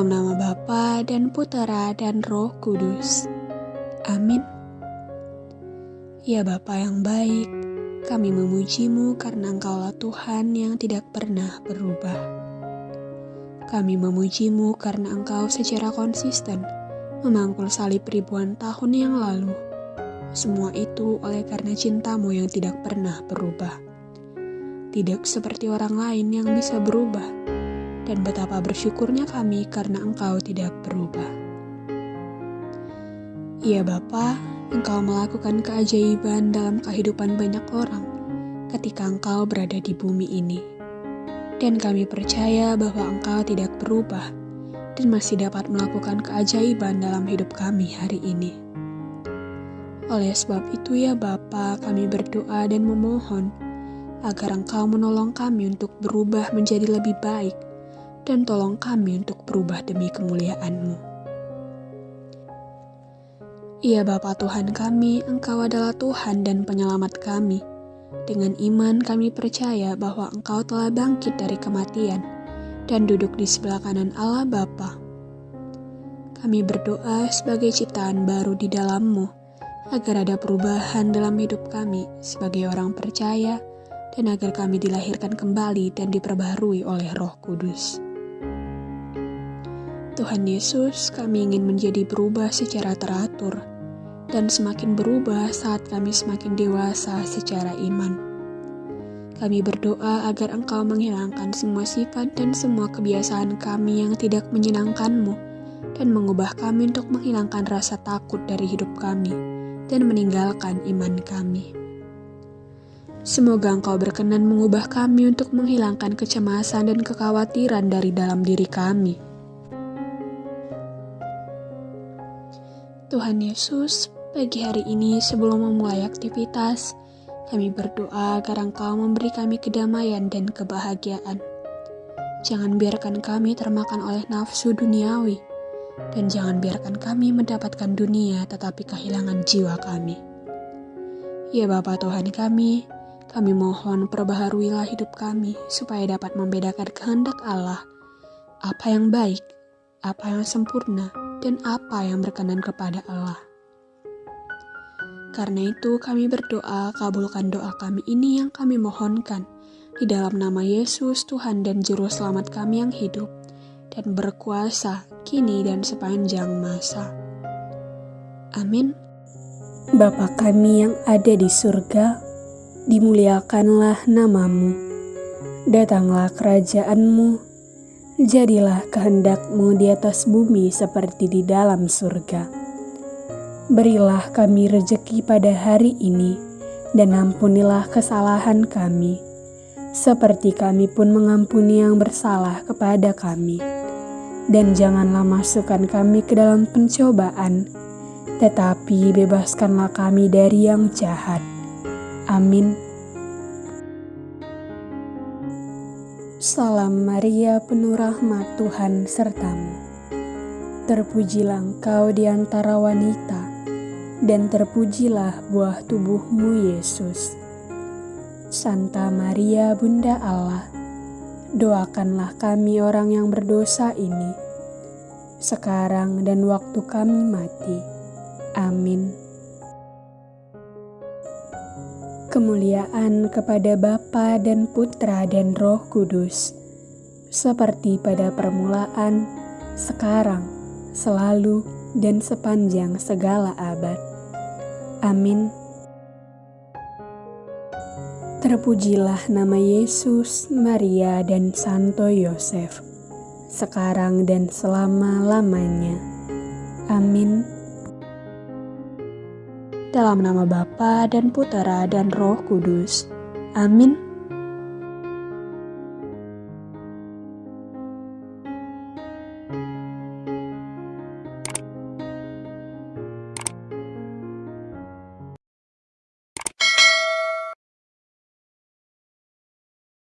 Dalam nama Bapa dan Putera dan Roh Kudus. Amin. Ya Bapa yang baik, kami memujimu karena Engkaulah Tuhan yang tidak pernah berubah. Kami memujimu karena Engkau secara konsisten memangkul salib ribuan tahun yang lalu. Semua itu oleh karena cintamu yang tidak pernah berubah. Tidak seperti orang lain yang bisa berubah, dan betapa bersyukurnya kami karena Engkau tidak berubah. Ya Bapa, Engkau melakukan keajaiban dalam kehidupan banyak orang ketika Engkau berada di bumi ini. Dan kami percaya bahwa Engkau tidak berubah dan masih dapat melakukan keajaiban dalam hidup kami hari ini. Oleh sebab itu ya Bapa, kami berdoa dan memohon agar Engkau menolong kami untuk berubah menjadi lebih baik dan tolong kami untuk berubah demi kemuliaan-Mu. Ya Bapa Tuhan kami, Engkau adalah Tuhan dan penyelamat kami. Dengan iman kami percaya bahwa Engkau telah bangkit dari kematian dan duduk di sebelah kanan Allah Bapa. Kami berdoa sebagai ciptaan baru di dalam-Mu, agar ada perubahan dalam hidup kami sebagai orang percaya, dan agar kami dilahirkan kembali dan diperbaharui oleh Roh Kudus. Tuhan Yesus, kami ingin menjadi berubah secara teratur dan semakin berubah saat kami semakin dewasa secara iman. Kami berdoa agar Engkau menghilangkan semua sifat dan semua kebiasaan kami yang tidak menyenangkan-Mu dan mengubah kami untuk menghilangkan rasa takut dari hidup kami dan meninggalkan iman kami. Semoga Engkau berkenan mengubah kami untuk menghilangkan kecemasan dan kekhawatiran dari dalam diri kami Tuhan Yesus, pagi hari ini sebelum memulai aktivitas, kami berdoa agar Engkau memberi kami kedamaian dan kebahagiaan. Jangan biarkan kami termakan oleh nafsu duniawi, dan jangan biarkan kami mendapatkan dunia tetapi kehilangan jiwa kami. Ya Bapa Tuhan kami, kami mohon perbaharuilah hidup kami supaya dapat membedakan kehendak Allah, apa yang baik, apa yang sempurna, dan apa yang berkenan kepada Allah. Karena itu kami berdoa, kabulkan doa kami ini yang kami mohonkan, di dalam nama Yesus Tuhan dan Juru Selamat kami yang hidup, dan berkuasa kini dan sepanjang masa. Amin. Bapa kami yang ada di surga, dimuliakanlah namamu. Datanglah kerajaanmu, jadilah kehendakmu di atas bumi seperti di dalam surga. Berilah kami rejeki pada hari ini, dan ampunilah kesalahan kami, seperti kami pun mengampuni yang bersalah kepada kami. Dan janganlah masukkan kami ke dalam pencobaan, tetapi bebaskanlah kami dari yang jahat. Amin. Salam Maria penuh rahmat Tuhan sertamu. Terpujilah engkau di antara wanita, dan terpujilah buah tubuhmu Yesus. Santa Maria Bunda Allah, doakanlah kami orang yang berdosa ini, sekarang dan waktu kami mati. Amin. Kemuliaan kepada Bapa dan Putra dan Roh Kudus, seperti pada permulaan, sekarang, selalu, dan sepanjang segala abad. Amin. Terpujilah nama Yesus, Maria, dan Santo Yosef, sekarang dan selama-lamanya. Amin. Dalam nama Bapa dan Putera dan Roh Kudus. Amin.